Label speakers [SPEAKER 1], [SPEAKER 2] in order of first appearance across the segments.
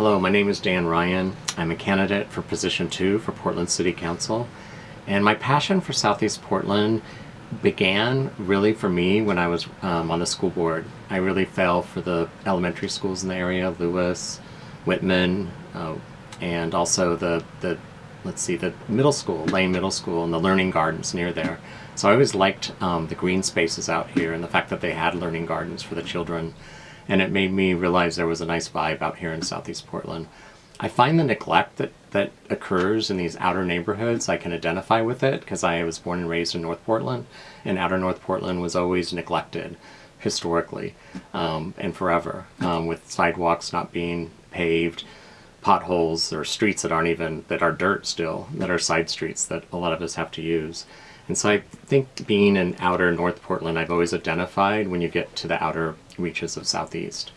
[SPEAKER 1] Hello, my name is Dan Ryan. I'm a candidate for position two for Portland City Council. And my passion for Southeast Portland began really for me when I was um, on the school board. I really fell for the elementary schools in the area, Lewis, Whitman, uh, and also the, the, let's see, the middle school, Lane Middle School, and the learning gardens near there. So I always liked um, the green spaces out here and the fact that they had learning gardens for the children and it made me realize there was a nice vibe out here in southeast Portland. I find the neglect that, that occurs in these outer neighborhoods, I can identify with it because I was born and raised in North Portland, and outer North Portland was always neglected historically um, and forever, um, with sidewalks not being paved, potholes, or streets that aren't even, that are dirt still, that are side streets that a lot of us have to use. And so I think being in outer North Portland, I've always identified when you get to the outer reaches of Southeast.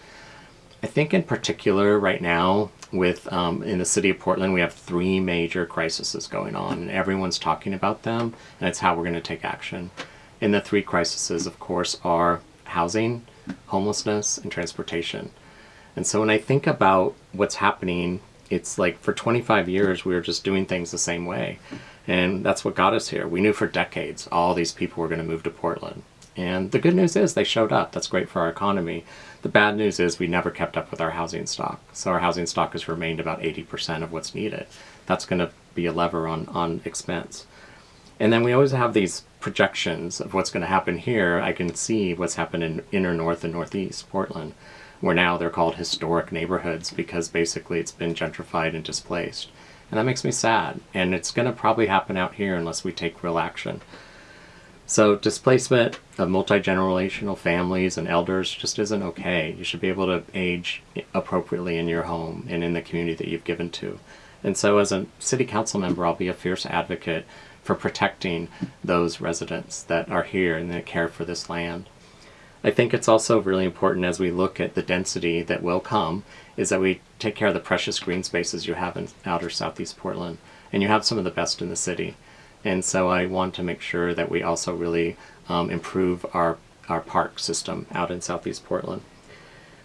[SPEAKER 1] I think in particular right now with um, in the city of Portland we have three major crises going on and everyone's talking about them and it's how we're going to take action. And the three crises of course are housing, homelessness, and transportation. And so when I think about what's happening, it's like for 25 years we were just doing things the same way. And that's what got us here. We knew for decades all these people were going to move to Portland. And the good news is they showed up. That's great for our economy. The bad news is we never kept up with our housing stock. So our housing stock has remained about 80% of what's needed. That's going to be a lever on, on expense. And then we always have these projections of what's going to happen here. I can see what's happened in inner north and northeast Portland, where now they're called historic neighborhoods because basically it's been gentrified and displaced. And that makes me sad. And it's going to probably happen out here unless we take real action. So displacement of multi-generational families and elders just isn't okay. You should be able to age appropriately in your home and in the community that you've given to. And so as a city council member, I'll be a fierce advocate for protecting those residents that are here and that care for this land. I think it's also really important as we look at the density that will come is that we take care of the precious green spaces you have in outer southeast Portland. And you have some of the best in the city. And so I want to make sure that we also really um, improve our, our park system out in southeast Portland.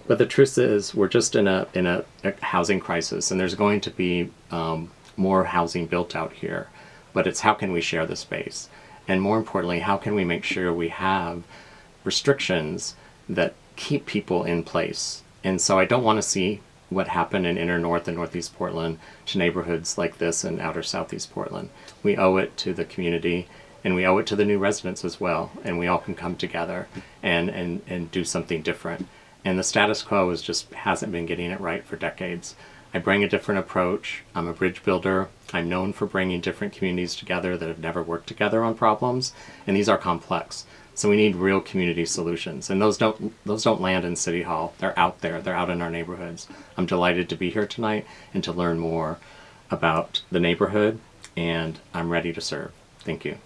[SPEAKER 1] But the truth is we're just in a, in a, a housing crisis and there's going to be um, more housing built out here. But it's how can we share the space? And more importantly, how can we make sure we have restrictions that keep people in place. And so I don't want to see what happened in inner north and northeast Portland to neighborhoods like this in outer southeast Portland. We owe it to the community and we owe it to the new residents as well. And we all can come together and, and, and do something different. And the status quo is just hasn't been getting it right for decades. I bring a different approach. I'm a bridge builder. I'm known for bringing different communities together that have never worked together on problems, and these are complex. So we need real community solutions, and those don't those don't land in City Hall. They're out there. They're out in our neighborhoods. I'm delighted to be here tonight and to learn more about the neighborhood, and I'm ready to serve. Thank you.